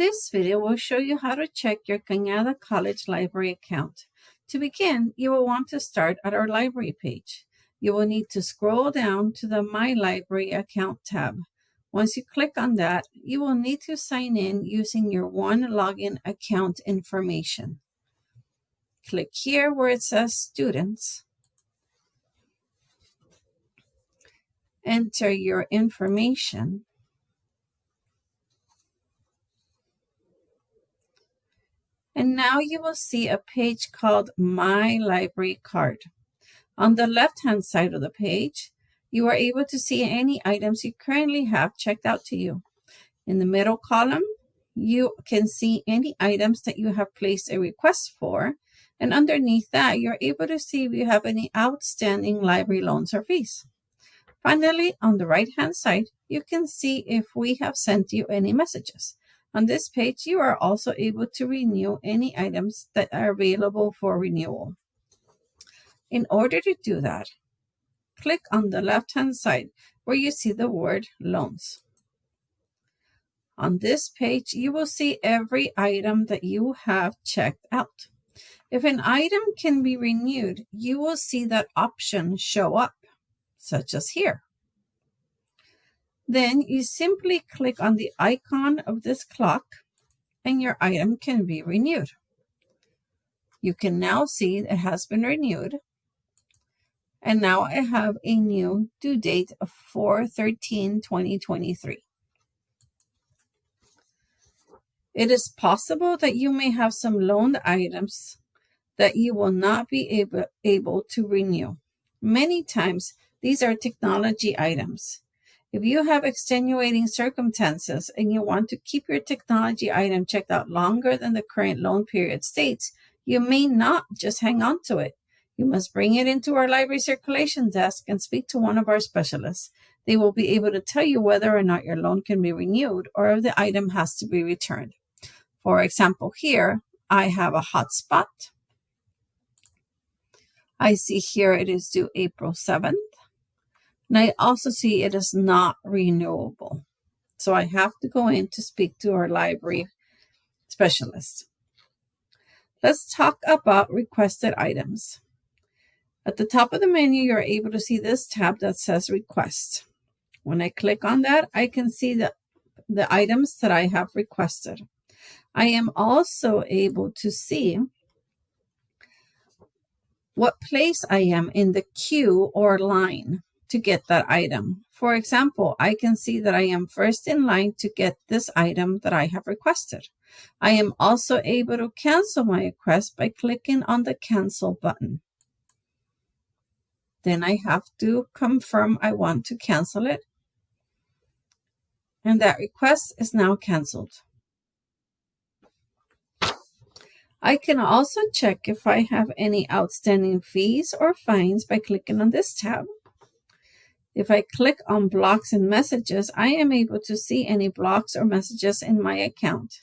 This video will show you how to check your Cañada College Library account. To begin, you will want to start at our library page. You will need to scroll down to the My Library Account tab. Once you click on that, you will need to sign in using your One Login account information. Click here where it says Students. Enter your information now you will see a page called My Library Card. On the left-hand side of the page, you are able to see any items you currently have checked out to you. In the middle column, you can see any items that you have placed a request for. And underneath that, you're able to see if you have any outstanding library loans or fees. Finally, on the right-hand side, you can see if we have sent you any messages. On this page, you are also able to renew any items that are available for renewal. In order to do that, click on the left-hand side where you see the word loans. On this page, you will see every item that you have checked out. If an item can be renewed, you will see that option show up, such as here. Then you simply click on the icon of this clock and your item can be renewed. You can now see it has been renewed. And now I have a new due date of 4-13-2023. It is possible that you may have some loaned items that you will not be able, able to renew. Many times, these are technology items. If you have extenuating circumstances and you want to keep your technology item checked out longer than the current loan period states, you may not just hang on to it. You must bring it into our library circulation desk and speak to one of our specialists. They will be able to tell you whether or not your loan can be renewed or if the item has to be returned. For example, here I have a hotspot. I see here it is due April 7th. And I also see it is not renewable. So I have to go in to speak to our library specialist. Let's talk about requested items. At the top of the menu, you're able to see this tab that says request. When I click on that, I can see the, the items that I have requested. I am also able to see what place I am in the queue or line to get that item. For example, I can see that I am first in line to get this item that I have requested. I am also able to cancel my request by clicking on the cancel button. Then I have to confirm I want to cancel it. And that request is now canceled. I can also check if I have any outstanding fees or fines by clicking on this tab. If I click on blocks and messages, I am able to see any blocks or messages in my account.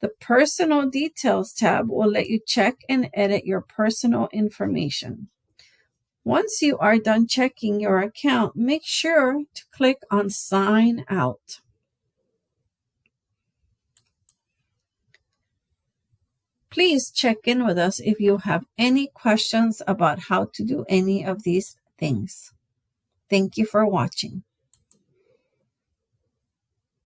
The personal details tab will let you check and edit your personal information. Once you are done checking your account, make sure to click on sign out. Please check in with us if you have any questions about how to do any of these things. Thank you for watching.